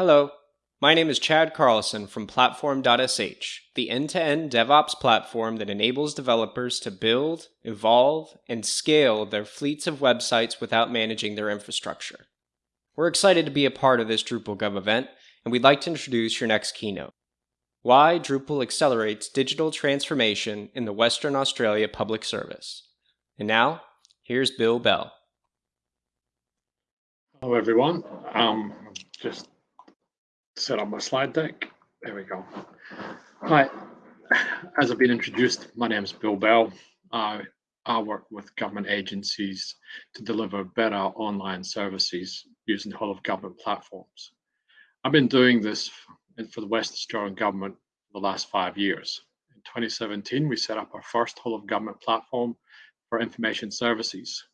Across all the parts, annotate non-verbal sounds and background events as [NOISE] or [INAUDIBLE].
Hello, my name is Chad Carlson from Platform.sh, the end to end DevOps platform that enables developers to build, evolve, and scale their fleets of websites without managing their infrastructure. We're excited to be a part of this DrupalGov event, and we'd like to introduce your next keynote Why Drupal Accelerates Digital Transformation in the Western Australia Public Service. And now, here's Bill Bell. Hello, everyone. Um, just set up my slide deck. There we go. Hi, as I've been introduced, my name is Bill Bell. I, I work with government agencies to deliver better online services using the whole of government platforms. I've been doing this for the West Australian government for the last five years. In 2017, we set up our first whole of government platform for information services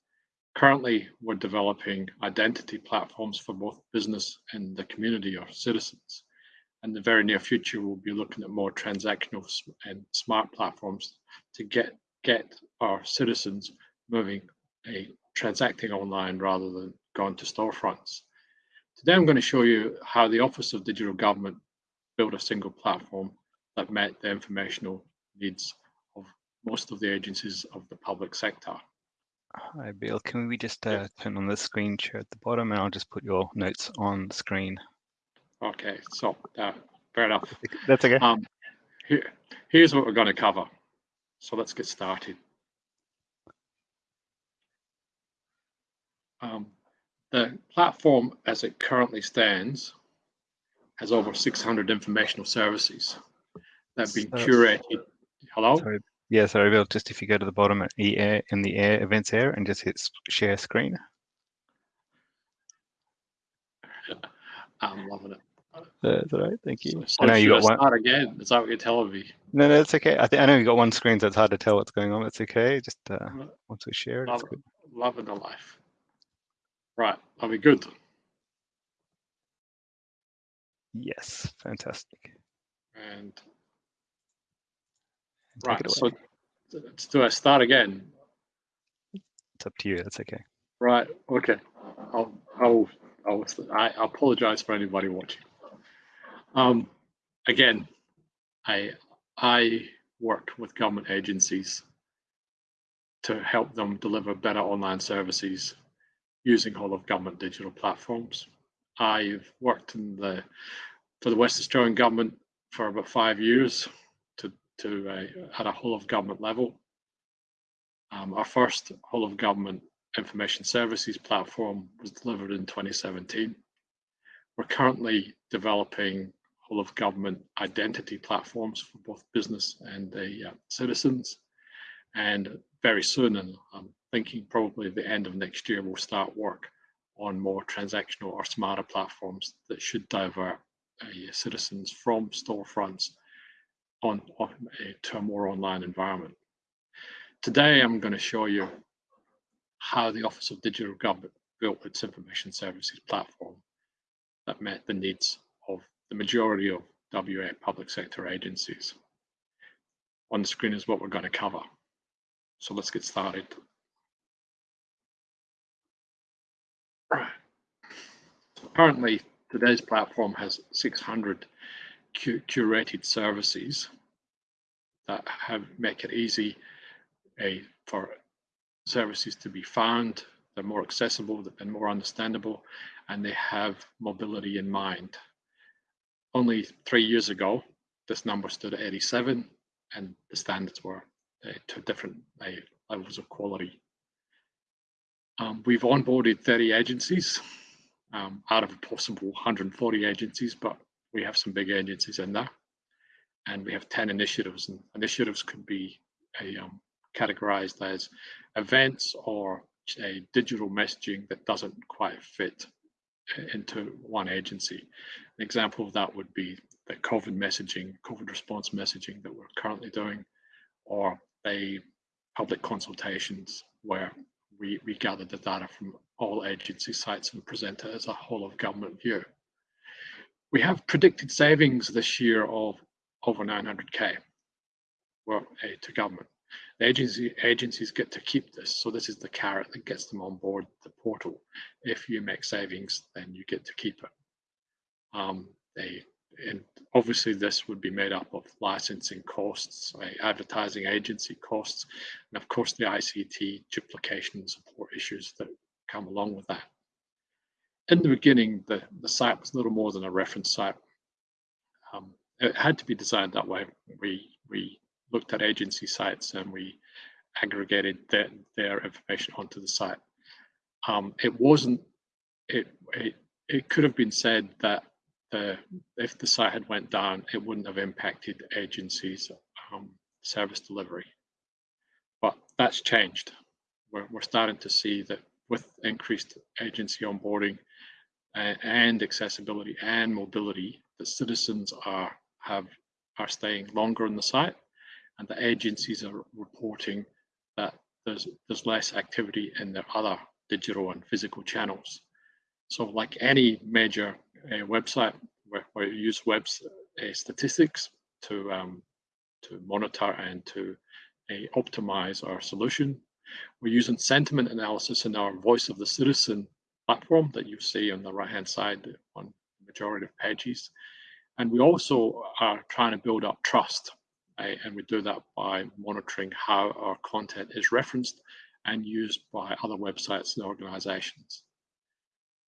Currently, we're developing identity platforms for both business and the community or citizens. In the very near future, we'll be looking at more transactional and smart platforms to get get our citizens moving a transacting online rather than going to storefronts. Today, I'm going to show you how the Office of Digital Government built a single platform that met the informational needs of most of the agencies of the public sector. Hi, Bill. Can we just uh, turn on the screen share at the bottom and I'll just put your notes on the screen. Okay, so uh, fair enough. That's okay. Um, here, here's what we're going to cover. So let's get started. Um, the platform as it currently stands has over 600 informational services that have been curated. Hello? Sorry, yeah, sorry, Bill, just if you go to the bottom at EAir in the air events air and just hit share screen. [LAUGHS] I'm loving it. That's all right, thank you. So, so I know you got one. Start again. Is that what you're telling me? No, no, it's okay. I think I know you got one screen, so it's hard to tell what's going on. It's okay. Just uh, once we share it, Love, it's good. Loving the life. Right, are we good? Yes, fantastic. And Right. So do I start again? It's up to you. That's okay. Right. Okay. I'll I'll, I'll I apologize for anybody watching. Um, again, I I work with government agencies to help them deliver better online services using all of government digital platforms. I've worked in the for the West Australian government for about five years to uh, at a whole of government level. Um, our first whole of government information services platform was delivered in 2017. We're currently developing whole of government identity platforms for both business and the uh, citizens. And very soon, and I'm thinking probably the end of next year, we'll start work on more transactional or smarter platforms that should divert uh, citizens from storefronts on, on to a more online environment. Today, I'm going to show you how the Office of Digital Government built its information services platform that met the needs of the majority of WA public sector agencies. On the screen is what we're going to cover. So let's get started. Right. Currently, today's platform has 600 curated services that have make it easy a, for services to be found, they're more accessible and more understandable, and they have mobility in mind. Only three years ago, this number stood at 87, and the standards were uh, to different uh, levels of quality. Um, we've onboarded 30 agencies um, out of a possible 140 agencies, but we have some big agencies in there and we have 10 initiatives and initiatives could be a, um, categorized as events or a digital messaging that doesn't quite fit into one agency. An example of that would be the COVID messaging, COVID response messaging that we're currently doing, or a public consultations where we, we gather the data from all agency sites and present it as a whole of government view. We have predicted savings this year of over 900k well, to government. The agency agencies get to keep this, so this is the carrot that gets them on board the portal. If you make savings, then you get to keep it. Um, they, and obviously this would be made up of licensing costs, advertising agency costs, and of course the ICT duplication support issues that come along with that. In the beginning, the, the site was little more than a reference site. It had to be designed that way. We, we looked at agency sites and we aggregated their, their information onto the site. Um, it wasn't, it, it, it could have been said that the, if the site had went down, it wouldn't have impacted agencies' um, service delivery. But that's changed. We're, we're starting to see that with increased agency onboarding and, and accessibility and mobility, the citizens are have are staying longer on the site, and the agencies are reporting that there's there's less activity in their other digital and physical channels. So, like any major uh, website, where, where you use web uh, statistics to um, to monitor and to uh, optimize our solution, we're using sentiment analysis in our Voice of the Citizen platform that you see on the right-hand side on the majority of pages. And we also are trying to build up trust. Right? And we do that by monitoring how our content is referenced and used by other websites and organizations.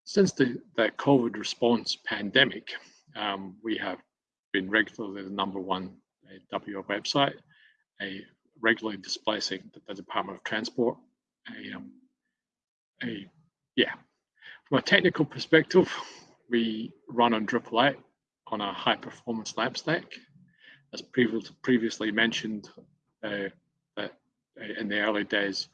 Since the, the COVID response pandemic, um, we have been regularly the number one WA website, a regularly displacing the, the Department of Transport. A, um, a, yeah, from a technical perspective, we run on Drupal 8 on a high performance LAMP stack. As previously mentioned, uh, that in the early days,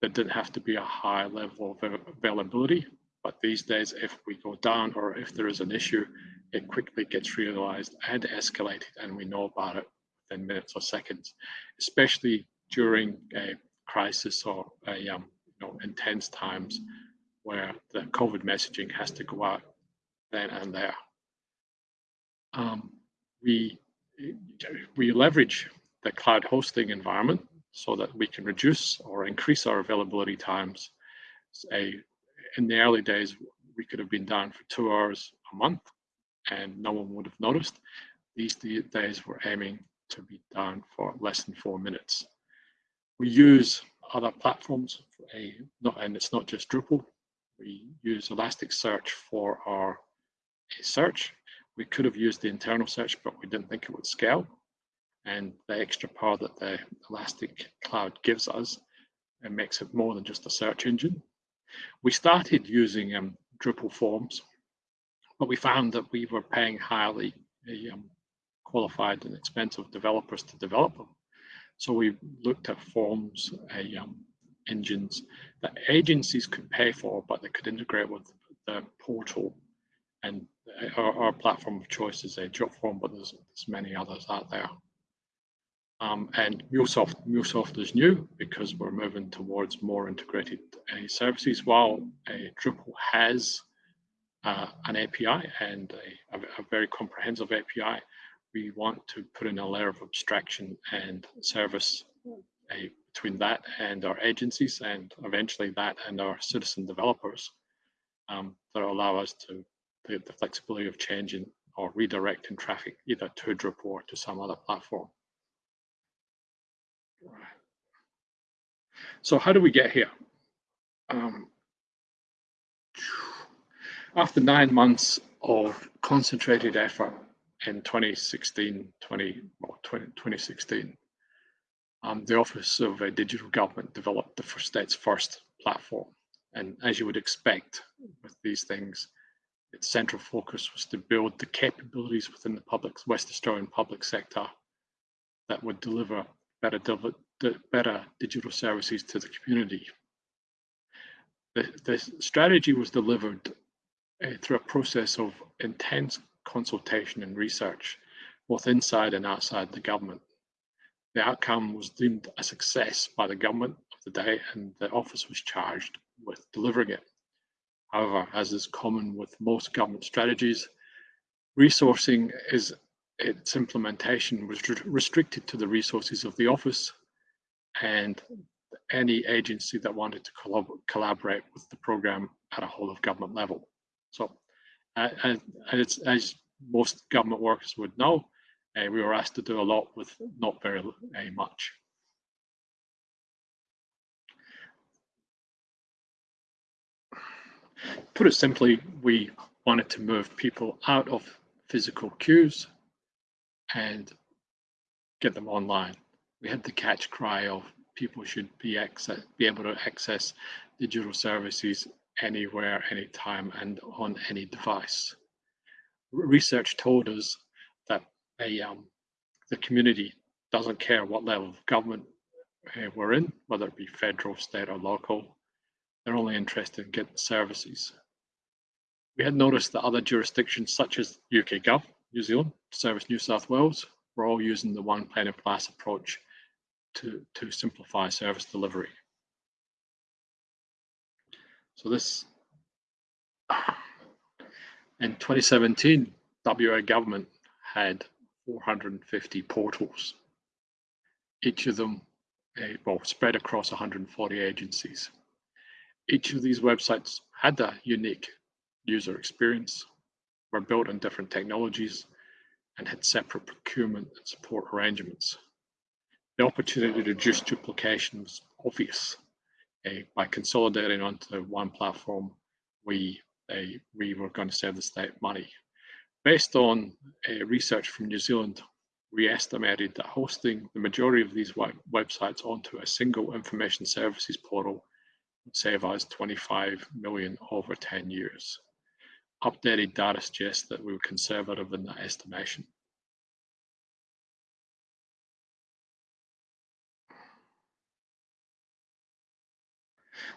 there didn't have to be a high level of availability. But these days, if we go down or if there is an issue, it quickly gets realized and escalated, and we know about it within minutes or seconds, especially during a crisis or a um, you know, intense times where the COVID messaging has to go out then and there um, we we leverage the cloud hosting environment so that we can reduce or increase our availability times. A, in the early days, we could have been down for two hours a month and no one would have noticed. These days, we're aiming to be down for less than four minutes. We use other platforms, a, not, and it's not just Drupal. We use Elasticsearch for our search we could have used the internal search, but we didn't think it would scale. And the extra power that the Elastic Cloud gives us, makes it more than just a search engine. We started using um, Drupal forms, but we found that we were paying highly um, qualified and expensive developers to develop them. So we looked at forms, uh, um, engines that agencies could pay for, but they could integrate with the portal and our, our platform of choice is a Jotform, but there's, there's many others out there. Um, and MuleSoft, MuleSoft is new because we're moving towards more integrated uh, services. While Drupal has uh, an API and a, a, a, very comprehensive API, we want to put in a layer of abstraction and service uh, between that and our agencies, and eventually that and our citizen developers um, that allow us to the, the flexibility of changing or redirecting traffic either to Drupal or to some other platform. So how do we get here? Um, after nine months of concentrated effort in 2016, 20, well, 20, 2016, um, the Office of uh, Digital Government developed the state's first platform. And as you would expect with these things, its central focus was to build the capabilities within the public West Australian public sector that would deliver better, better digital services to the community. The, the strategy was delivered uh, through a process of intense consultation and research, both inside and outside the government. The outcome was deemed a success by the government of the day, and the office was charged with delivering it. However, as is common with most government strategies, resourcing is its implementation was restricted to the resources of the office and any agency that wanted to collab collaborate with the program at a whole of government level. So Uh, and, it's, as most government workers would know, uh, we were asked to do a lot with not very uh, much. Put it simply, we wanted to move people out of physical queues and get them online. We had the catch cry of people should be access, be able to access digital services anywhere, anytime, and on any device. Research told us that a, um, the community doesn't care what level of government uh, we're in, whether it be federal, state, or local. They're only interested in getting services. We had noticed that other jurisdictions such as UK Gov, New Zealand, Service New South Wales, were all using the one pane of glass approach to, to simplify service delivery. So this, in 2017, WA government had 450 portals, each of them uh, well, spread across 140 agencies. Each of these websites had a unique user experience, were built on different technologies, and had separate procurement and support arrangements. The opportunity to reduce duplication was obvious. Uh, by consolidating onto one platform, we, uh, we were going to save the state money. Based on uh, research from New Zealand, we estimated that hosting the majority of these web websites onto a single information services portal save us 25 million over 10 years. Updated data suggests that we were conservative in that estimation.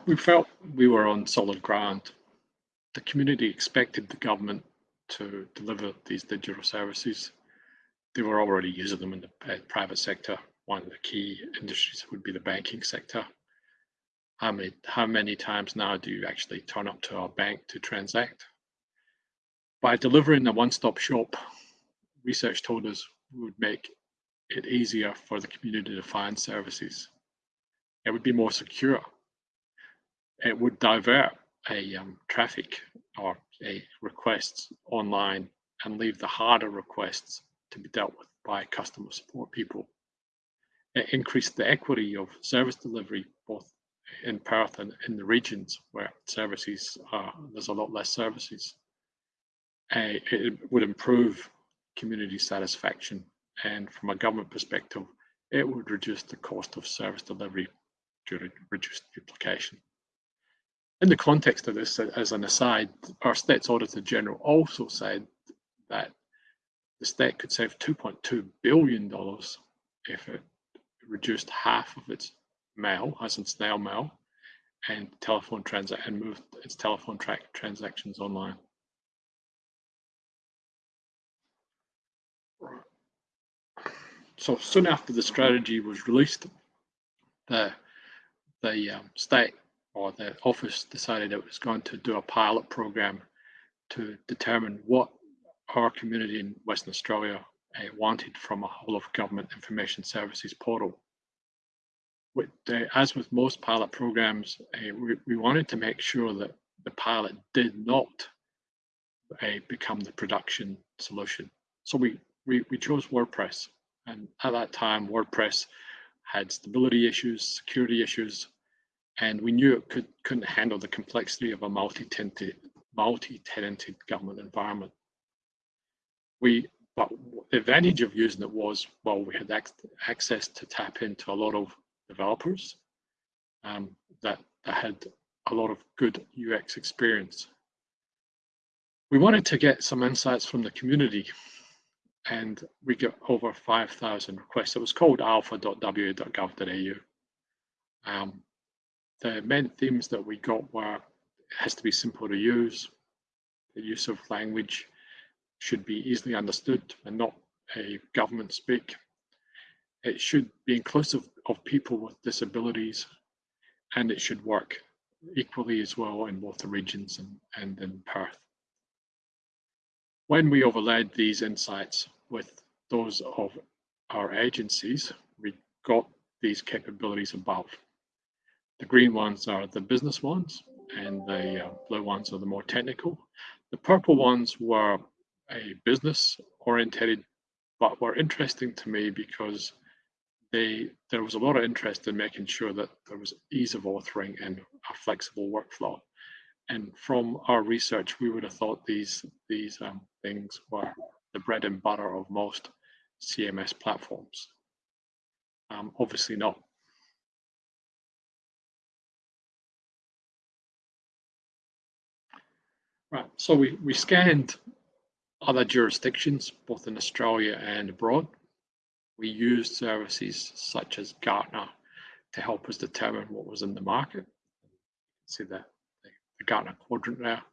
We felt we were on solid ground. The community expected the government to deliver these digital services. They were already using them in the uh, private sector. One of the key industries would be the banking sector. How many, how many times now do you actually turn up to our bank to transact? By delivering a one-stop shop, research told us would make it easier for the community to find services. It would be more secure it would divert a um, traffic or a requests online and leave the harder requests to be dealt with by customer support people. It increased the equity of service delivery both in Perth and in the regions where services are, there's a lot less services. Uh, it would improve community satisfaction and from a government perspective, it would reduce the cost of service delivery due to reduced duplication. In the context of this, as an aside, our State's Auditor General also said that the state could save $2.2 billion if it reduced half of its mail, in snail mail, and telephone transact and moved its telephone track transactions online. So soon after the strategy was released, the the um, state or the office decided it was going to do a pilot program to determine what our community in Western Australia uh, wanted from a whole of government information services portal. With, uh, as with most pilot programs, uh, we, we, wanted to make sure that the pilot did not become the production solution. So we, we, we chose WordPress. And at that time, WordPress had stability issues, security issues, and we knew it could, couldn't handle the complexity of a multi-tenanted multi-tenanted government environment. We, but the advantage of using it was, well, we had ac access to tap into a lot of developers um, that, that had a lot of good UX experience. We wanted to get some insights from the community and we got over 5,000 requests. It was called alpha.wa.gov.au. Um, the main themes that we got were it has to be simple to use, the use of language should be easily understood and not a government speak. It should be inclusive of people with disabilities and it should work equally as well in both the regions and, and in Perth. When we overlaid these insights with those of our agencies, we got these capabilities above. The green ones are the business ones and the uh, blue ones are the more technical. The purple ones were a business orientated, but were interesting to me because they there was a lot of interest in making sure that there was ease of authoring and a flexible workflow. And from our research, we would have thought these these um, things were the bread and butter of most CMS platforms. Um, obviously not. Right, so we, we scanned other jurisdictions, both in Australia and abroad. We used services such as Gartner to help us determine what was in the market. See the, the Gartner quadrant there.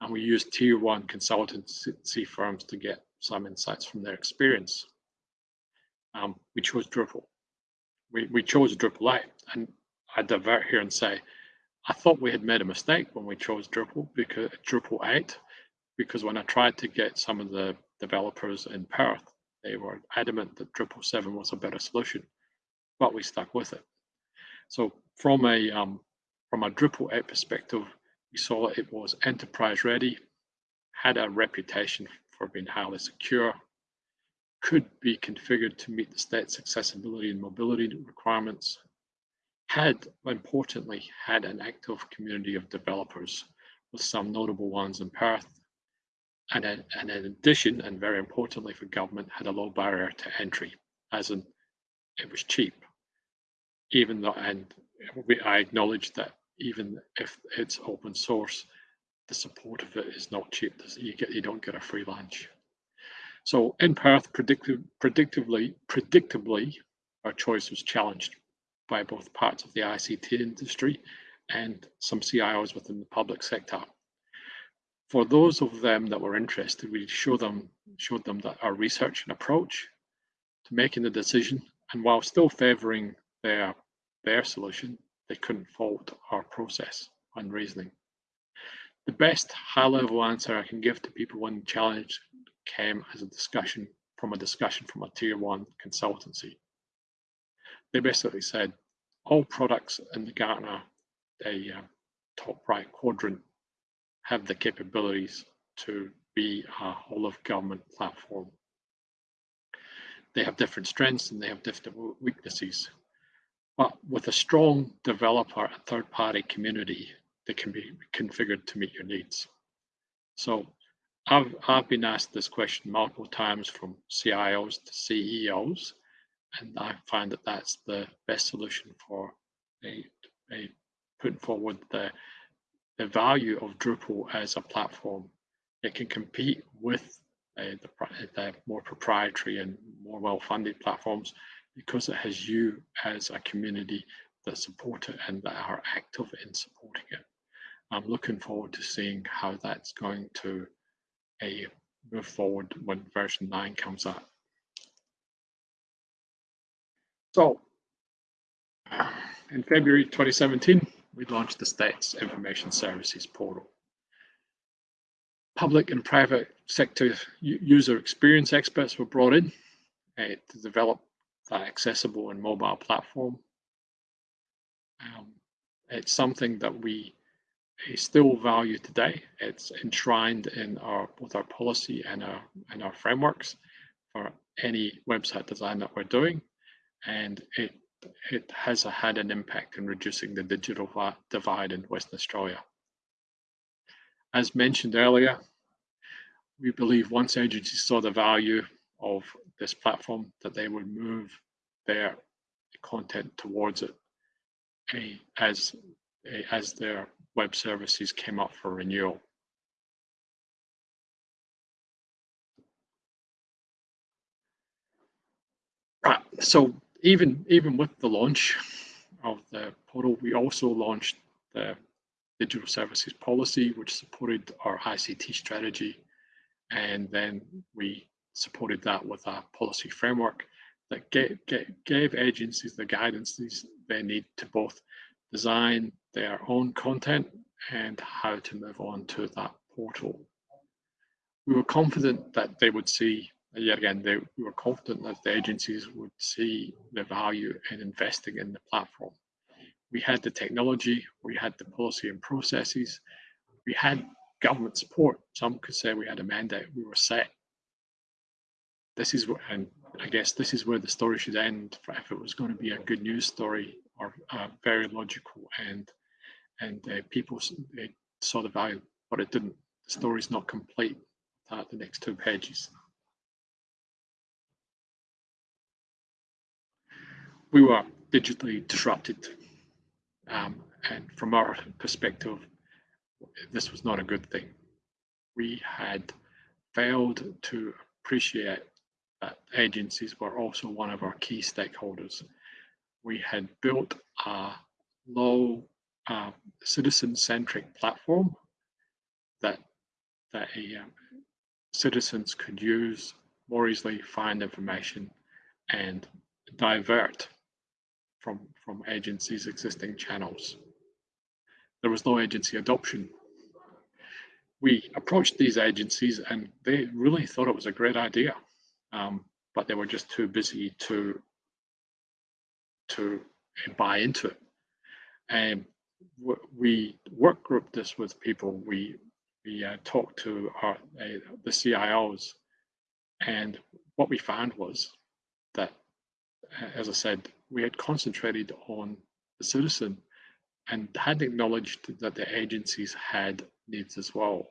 And we used tier one consultancy firms to get some insights from their experience. Um, we chose Drupal. We, we chose Drupal 8. And I divert here and say, I thought we had made a mistake when we chose Drupal because Drupal 8, because when I tried to get some of the developers in Perth, they were adamant that Drupal 7 was a better solution, but we stuck with it. So from a um, from a Drupal 8 perspective, we saw it was enterprise ready, had a reputation for being highly secure, could be configured to meet the state's accessibility and mobility requirements, had, importantly, had an active community of developers with some notable ones in Perth. And, and in addition, and very importantly for government, had a low barrier to entry, as in it was cheap. Even though, and we, I acknowledge that even if it's open source, the support of it is not cheap. You get you don't get a free lunch. So in Perth, predictive, predictably, predictably, our choice was challenged by both parts of the ICT industry and some CIOs within the public sector. For those of them that were interested, we show them, showed them that our research and approach to making the decision, and while still favouring their, their solution, they couldn't fault our process and reasoning. The best high-level answer I can give to people when challenged came as a discussion from a discussion from a tier one consultancy. They basically said, all products in the Gartner a uh, top right quadrant have the capabilities to be a whole of government platform. They have different strengths and they have different weaknesses. But with a strong developer and third party community, they can be configured to meet your needs. So I've, I've been asked this question multiple times from CIOs to CEOs and I find that that's the best solution for a, a putting forward the the value of Drupal as a platform. It can compete with uh, the, the more proprietary and more well-funded platforms because it has you as a community that support it and that are active in supporting it. I'm looking forward to seeing how that's going to uh, move forward when version 9 comes out. So in February 2017, we launched the State's Information Services Portal. Public and private sector user experience experts were brought in uh, to develop that accessible and mobile platform. Um, it's something that we still value today. It's enshrined in our both our policy and our and our frameworks for any website design that we're doing and it it has had an impact in reducing the digital divide in Western Australia. As mentioned earlier, we believe once agencies saw the value of this platform that they would move their content towards it as, as their web services came up for renewal. Right, so even even with the launch of the portal, we also launched the digital services policy, which supported our ICT strategy, and then we supported that with a policy framework that gave, gave, gave agencies the guidance they need to both design their own content and how to move on to that portal. We were confident that they would see yet again, they, we were confident that the agencies would see the value in investing in the platform. We had the technology, we had the policy and processes, we had government support. Some could say we had a mandate, we were set. This is what, and I guess this is where the story should end if it was going to be a good news story or uh, very logical and and uh, people saw the value, but it didn't. The story's not complete the next two pages. We were digitally disrupted, um, and from our perspective, this was not a good thing. We had failed to appreciate that agencies were also one of our key stakeholders. We had built a low uh, citizen-centric platform that that a, um, citizens could use more easily, find information, and divert from from agencies' existing channels. There was no agency adoption. We approached these agencies, and they really thought it was a great idea um, but they were just too busy to to buy into it. And we work group this with people. We we uh, talked to our uh, the CIOs, and what we found was that, as I said, we had concentrated on the citizen and had acknowledged that the agencies had needs as well.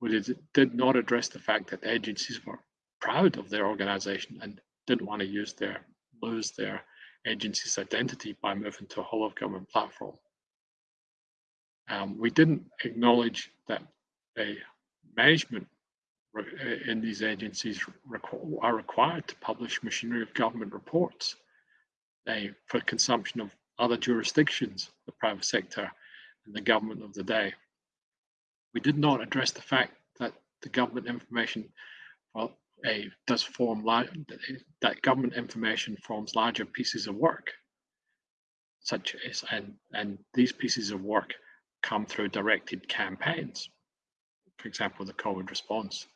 But it did not address the fact that the agencies were proud of their organization and didn't want to use their lose their agency's identity by moving to a whole of government platform. Um, we didn't acknowledge that the management in uh, these agencies are required to publish machinery of government reports they, for consumption of other jurisdictions, the private sector and the government of the day. We did not address the fact that the government information well, a does form that government information forms larger pieces of work, such as and and these pieces of work come through directed campaigns. For example, the COVID response.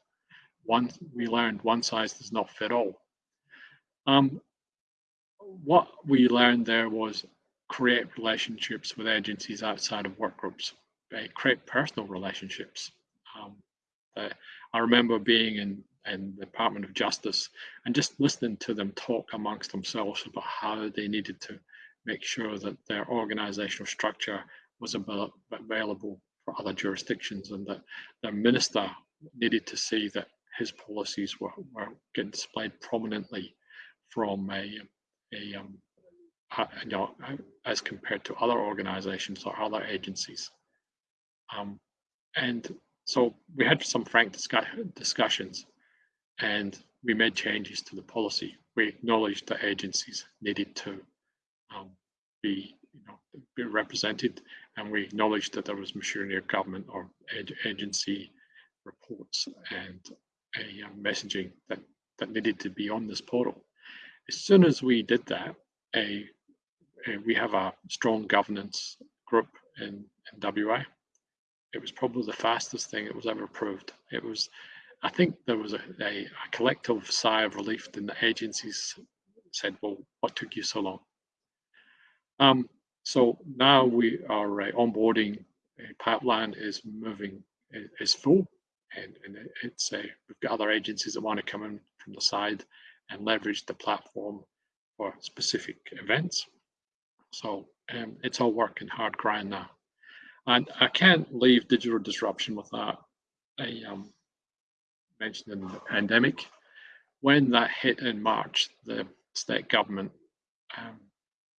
One we learned one size does not fit all. Um, what we learned there was create relationships with agencies outside of work groups, create personal relationships. Um, I remember being in and the Department of Justice, and just listening to them talk amongst themselves about how they needed to make sure that their organizational structure was available for other jurisdictions and that their minister needed to see that his policies were, were getting displayed prominently from a, a um, you know, as compared to other organizations or other agencies. Um, and so we had some frank discuss discussions and we made changes to the policy. We acknowledged that agencies needed to um, be, you know, be represented, and we acknowledged that there was machinery of government or agency reports and a uh, messaging that, that needed to be on this portal. As soon as we did that, a, a we have a strong governance group in, in WA. It was probably the fastest thing that was ever approved. It was I think there was a, a, a collective sigh of relief and the agencies said, well, what took you so long? Um, so now we are uh, onboarding a pipeline is moving is full and, and it's a we've got other agencies that want to come in from the side and leverage the platform for specific events. So um, it's all working hard grind now. And I can't leave digital disruption without a um, mentioned the pandemic. When that hit in March, the state government um,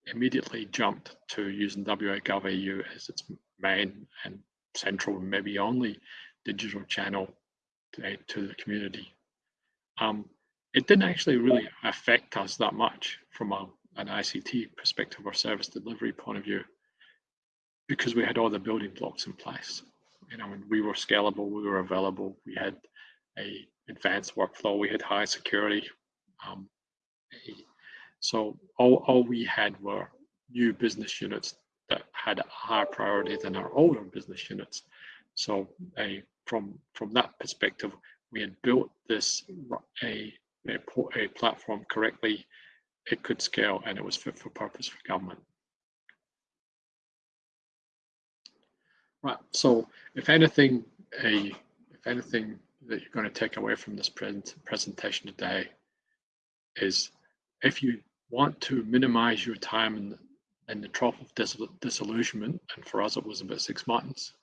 immediately jumped to using WA as its main and central, maybe only digital channel to, to the community. Um, it didn't actually really affect us that much from a, an ICT perspective or service delivery point of view because we had all the building blocks in place. You know, we were scalable, we were available, we had a advanced workflow. We had high security. Um, so all, all we had were new business units that had a higher priority than our older business units. So a, from from that perspective, we had built this a, a, a platform correctly. It could scale and it was fit for purpose for government. Right. So if anything a if anything that you're going to take away from this present presentation today is if you want to minimize your time in, in the trough of dis disillusionment, and for us it was about six months,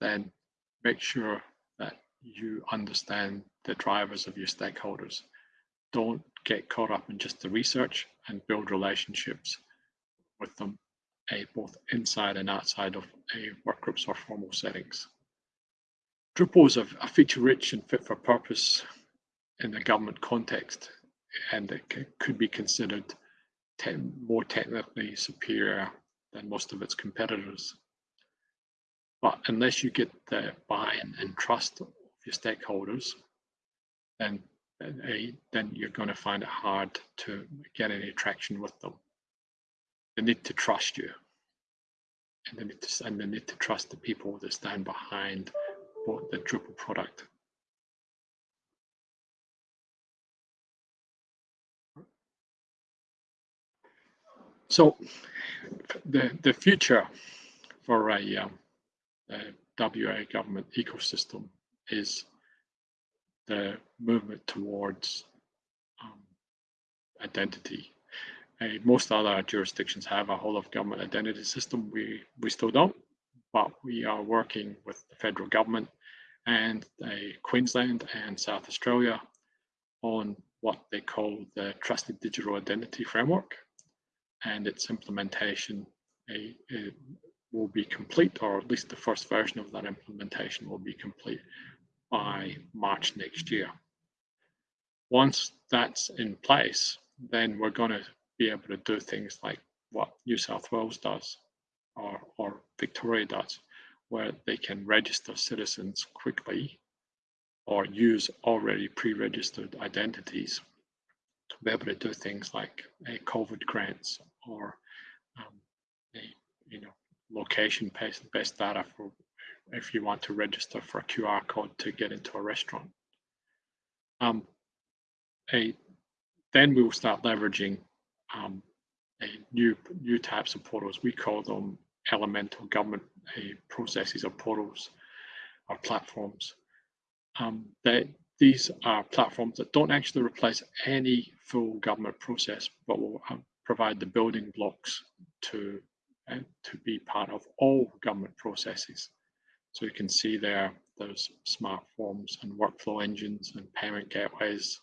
then make sure that you understand the drivers of your stakeholders. Don't get caught up in just the research and build relationships with them, a, both inside and outside of a work groups or formal settings. Drupal is a, a feature-rich and fit-for-purpose in the government context, and it could be considered te more technically superior than most of its competitors. But unless you get the buy-in and trust of your stakeholders, then then you're going to find it hard to get any traction with them. They need to trust you, and they need to and they need to trust the people that stand behind the Drupal product. So the the future for a, um, a WA government ecosystem is the movement towards um, identity. Uh, most other jurisdictions have a whole of government identity system. We we still don't, but we are working with the federal government and uh, Queensland and South Australia on what they call the Trusted Digital Identity Framework, and its implementation a, a, will be complete, or at least the first version of that implementation will be complete by March next year. Once that's in place, then we're going to be able to do things like what New South Wales does or, or Victoria does, where they can register citizens quickly or use already pre-registered identities to be able to do things like a COVID grants or um, a you know location-based based data for if you want to register for a QR code to get into a restaurant. Um, a, then we will start leveraging um, a new new types of portals. We call them elemental government processes or portals or platforms. Um, they, these are platforms that don't actually replace any full government process, but will um, provide the building blocks to uh, to be part of all government processes. So you can see there, those smart forms and workflow engines and payment gateways,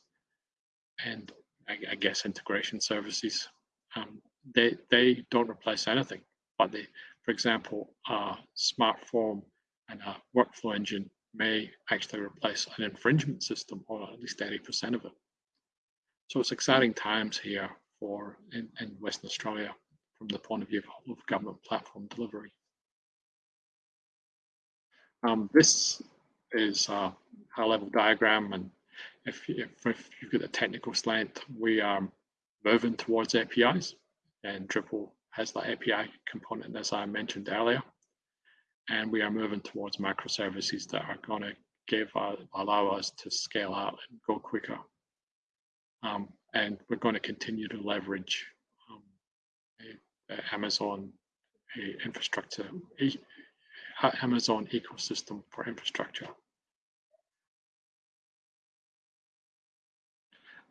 and I, I guess integration services. Um, they they don't replace anything, but they, for example, a smart form and a workflow engine may actually replace an infringement system, or at least 80% of it. So it's exciting times here for in, in Western Australia from the point of view of government platform delivery. Um, this is a high-level diagram, and if, if, if you've got a technical slant, we are moving towards APIs, and Drupal has that API component as I mentioned earlier, and we are moving towards microservices that are going to give uh, allow us to scale out and go quicker. Um, and we're going to continue to leverage Amazon a infrastructure Amazon ecosystem for infrastructure.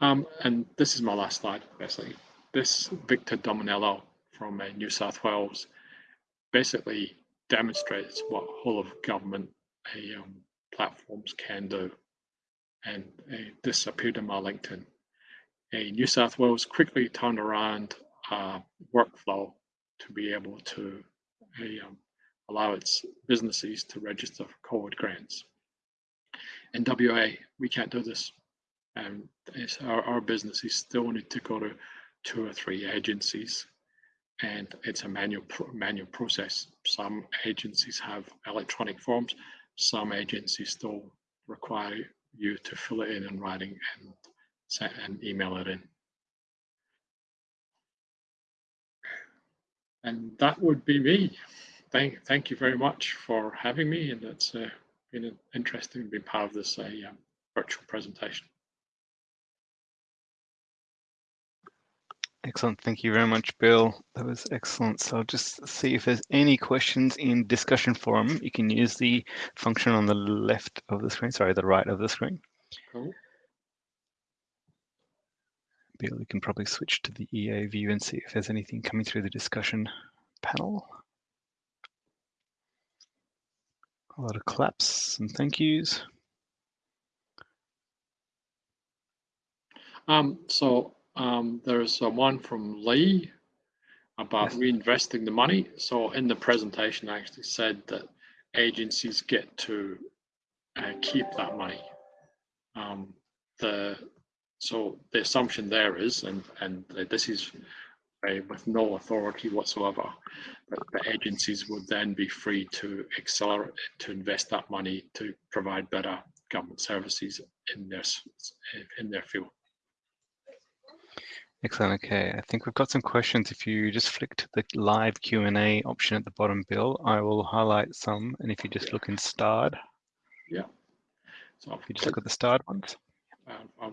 Um, and this is my last slide, basically. This Victor Dominello from uh, New South Wales basically demonstrates what whole of government uh, um, platforms can do. And uh, this appeared in my LinkedIn. A New South Wales quickly turned around uh, workflow to be able to um, allow its businesses to register for COVID grants. In WA, we can't do this. Um, our, our businesses still need to go to two or three agencies and it's a manual manual process. Some agencies have electronic forms, some agencies still require you to fill it in in writing and, and email it in. And that would be me thank thank you very much for having me, and it's uh, been interesting to be part of this uh, um, virtual presentation. Excellent. Thank you very much, Bill. That was excellent. So I'll just see if there's any questions in discussion forum. You can use the function on the left of the screen, sorry, the right of the screen. Cool. You can probably switch to the EA view and see if there's anything coming through the discussion panel. A lot of claps and thank yous. Um, so um, there's uh, one from Lee about Yes. reinvesting the money. So in the presentation, I actually said that agencies get to uh, keep that money. Um, the so the assumption there is, and and this is uh, with no authority whatsoever, that the agencies would then be free to accelerate to invest that money to provide better government services in their in their field. Excellent. Okay, I think we've got some questions. If you just flick to the live Q&A option at the bottom, Bill, I will highlight some. And if you just look in starred, yeah. So if you just look at the starred ones, Uh, I've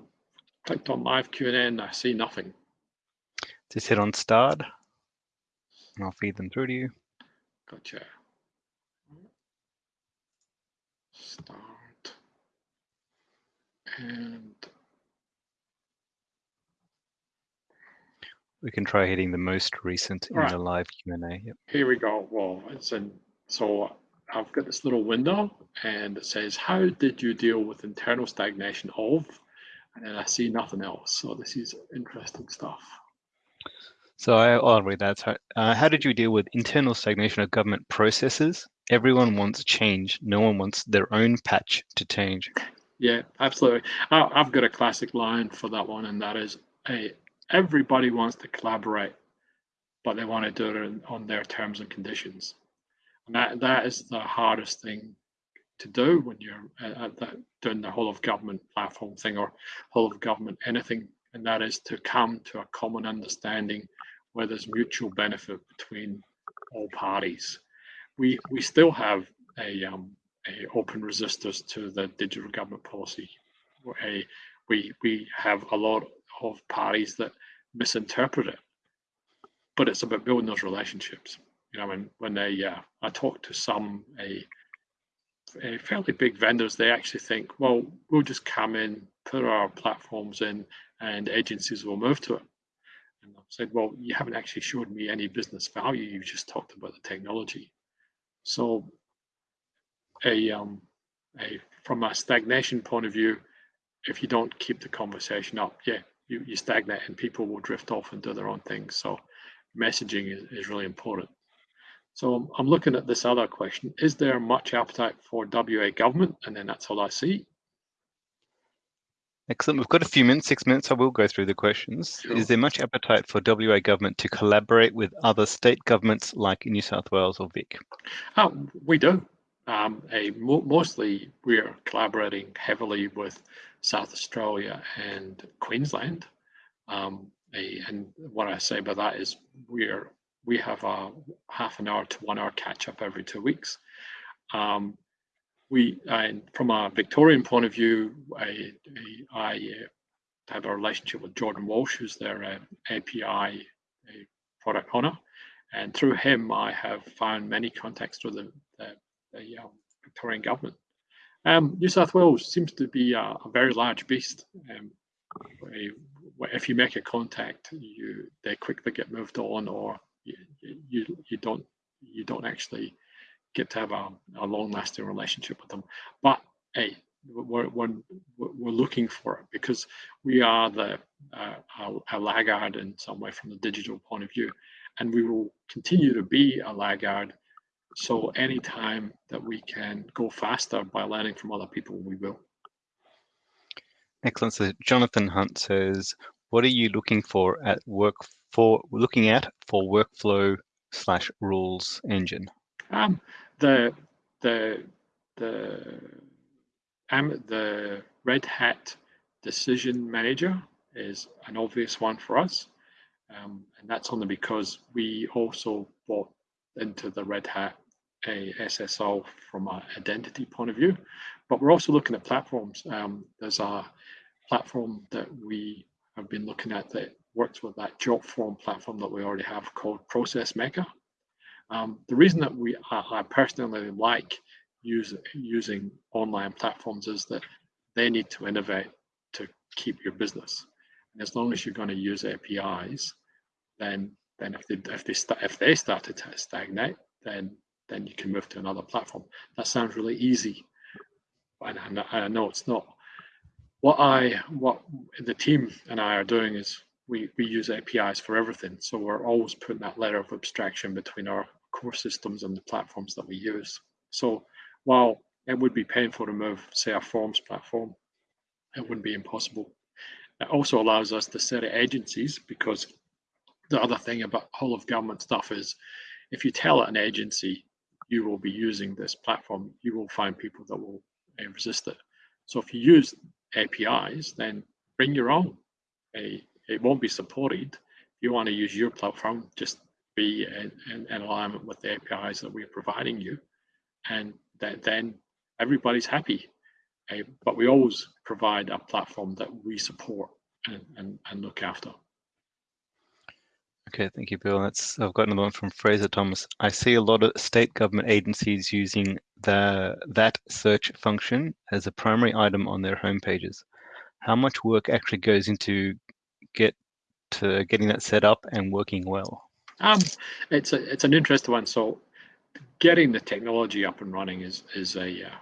clicked on live Q and I see nothing. just hit on start and I'll feed them through to you. Gotcha. Start. And We can try hitting the most recent in Alright. the live Q&A. Yep. here we go. Well, it's in, so I've got this little window and it says, how did you deal with internal stagnation of? And then I see nothing else. So this is interesting stuff. So I, I'll read that. So, uh, how did you deal with internal stagnation of government processes? Everyone wants change. No one wants their own patch to change. Yeah, absolutely. I, I've got a classic line for that one, and that is, hey, everybody wants to collaborate, but they want to do it on- on their terms and conditions. And that, that is the hardest thing to do when you're at, at that, doing the whole of government platform thing or whole of government anything, and that is to come to a common understanding where there's mutual benefit between all parties. We we still have a um, a open resistance to the digital government policy. A, we we have a lot of parties that misinterpret it, but it's about building those relationships. You know, when when they uh, I talk to some a, a fairly big vendors, they actually think, well, we'll just come in, put our platforms in, and agencies will move to it. And I've said, well, you haven't actually showed me any business value. You've just talked about the technology. So a um a from a stagnation point of view, if you don't keep the conversation up, yeah, you, you stagnate and people will drift off and do their own thing. So messaging is, is really important. So I'm, looking at this other question. Is there much appetite for WA government? And then that's all I see. Excellent. We've got a few minutes, six minutes. I will go through the questions. Sure. Is there much appetite for WA government to collaborate with other state governments like New South Wales or Vic? Oh, we do. Um, a, mo- mostly we're collaborating heavily with South Australia and Queensland. Um, a, and what I say by that is we're we have a half an hour to one hour catch up every two weeks. Um, we from a Victorian point of view, I, I uh, have a relationship with Jordan Walsh, who's their uh, API uh, product owner, and through him, I have found many contacts with the, the, the um, Victorian government. Um, New South Wales seems to be a, a very large beast. Um, if you make a contact, you they quickly get moved on, or you you, don't you don't actually get to have a, a long-lasting relationship with them. But hey, we're, we're, we're looking for it because we are the uh, a, a laggard in some way from the digital point of view, and we will continue to be a laggard. So anytime that we can go faster by learning from other people, we will. Excellent. So Jonathan Hunt says, what are you looking for at work for looking at for workflow slash rules engine? Um, the the the um, the Red Hat Decision Manager is an obvious one for us, um, and that's only because we also bought into the Red Hat a SSO from an identity point of view, but we're also looking at platforms. Um, there's a platform that we have been looking at that works with that JotForm platform that we already have called Process Maker. Um, the reason that we I, personally like use, using online platforms is that they need to innovate to keep your business. And as long as you're going to use APIs, then then if they if they start if they started to stagnate, then then you can move to another platform. That sounds really easy, and I know it's not. What I what the team and I are doing is we we use APIs for everything. So we're always putting that layer of abstraction between our core systems and the platforms that we use. So while it would be painful to move, say, a forms platform, it wouldn't be impossible. It also allows us to set agencies because the other thing about whole of government stuff is if you tell an agency you will be using this platform, you will find people that will uh, resist it. So if you use APIs, then bring your own. A, it won't be supported. If you want to use your platform, just be in, in, in alignment with the APIs that we're providing you. And that, then everybody's happy. Uh, but we always provide a platform that we support and, and, and look after. Okay, thank you, Bill. That's I've got another one from Fraser Thomas. I see a lot of state government agencies using the that search function as a primary item on their home pages. How much work actually goes into get to getting that set up and working well? Um, it's a it's an interesting one. So, getting the technology up and running is is a uh,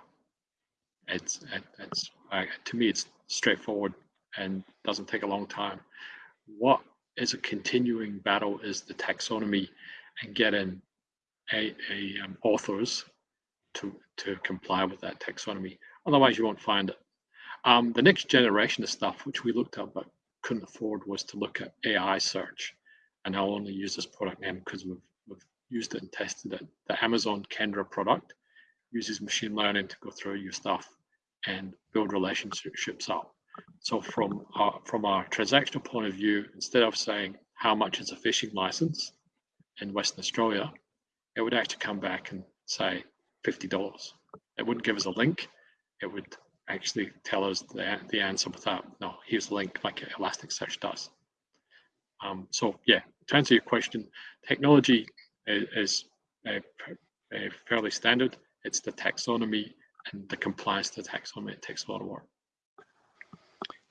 it's it's uh, to me it's straightforward and doesn't take a long time. What is a continuing battle is the taxonomy and getting a, a um, authors to to comply with that taxonomy. Otherwise, you won't find it. Um, the next generation of stuff, which we looked at but couldn't afford, was to look at AI search. And I'll only use this product name because we've, we've used it and tested it. The Amazon Kendra product uses machine learning to go through your stuff and build relationships up. So from our, from our transactional point of view, instead of saying how much is a fishing license in Western Australia, it would actually come back and say $50. It wouldn't give us a link. It would actually tell us the, the answer without, no, here's the link like Elasticsearch does. Um, so yeah, to answer your question, technology is, is a fairly standard. It's the taxonomy and the compliance to taxonomy. It takes a lot of work.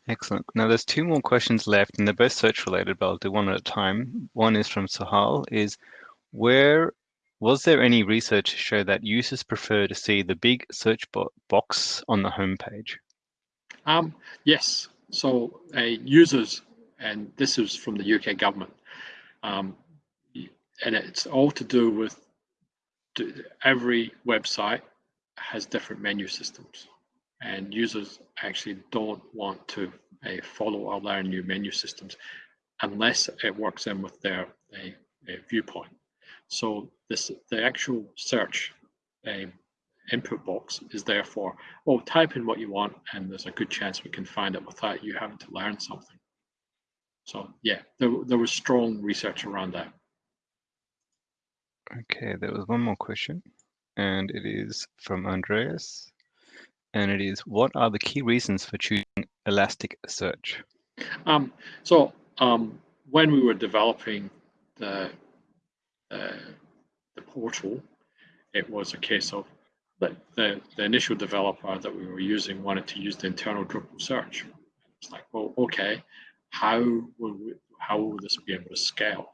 Excellent. Now there's two more questions left and they're both search related, but I'll do one at a time. One is from Sahal is where was there any research to show that users prefer to see the big search bo box on the home page? Um, yes. So uh, users, and this is from the UK government, um, and it's all to do with every website has different menu systems and users actually don't want to uh, follow learn new menu systems unless it works in with their uh, uh, viewpoint. So this the actual search um, input box is there for, oh, type in what you want and there's a good chance we can find it without you having to learn something. So yeah, there, there was strong research around that. Okay, there was one more question and it is from Andreas and it is what are the key reasons for choosing Elasticsearch? Um, so um, when we were developing the, the portal, it was a case of the, the, the initial developer that we were using wanted to use the internal Drupal search. It's like, well, okay, how will we, how will this be able to scale?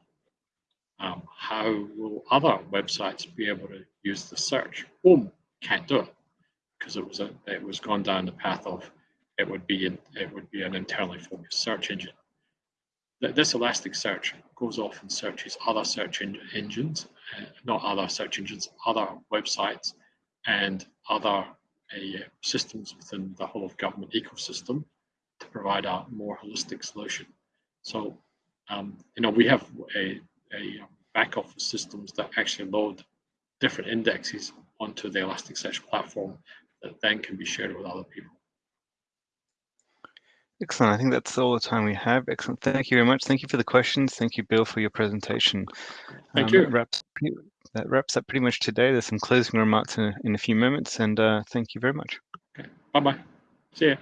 Um, how will other websites be able to use the search? Boom, can't do it because it was a, it was gone down the path of it would be it would be an internally focused search engine. This Elasticsearch goes off and searches other search en engines, uh, not other search engines, other websites, and other uh, systems within the whole of government ecosystem to provide a more holistic solution. So, um, you know, we have a, a back office systems that actually load different indexes onto the Elasticsearch platform that then can be shared with other people. Excellent. I think that's all the time we have. Excellent. Thank you very much. Thank you for the questions. Thank you, Bill, for your presentation. Thank um, you. That wraps, that wraps, up pretty much today. There's some closing remarks in a, in a few moments, and uh, thank you very much. Okay. Bye-bye. See ya.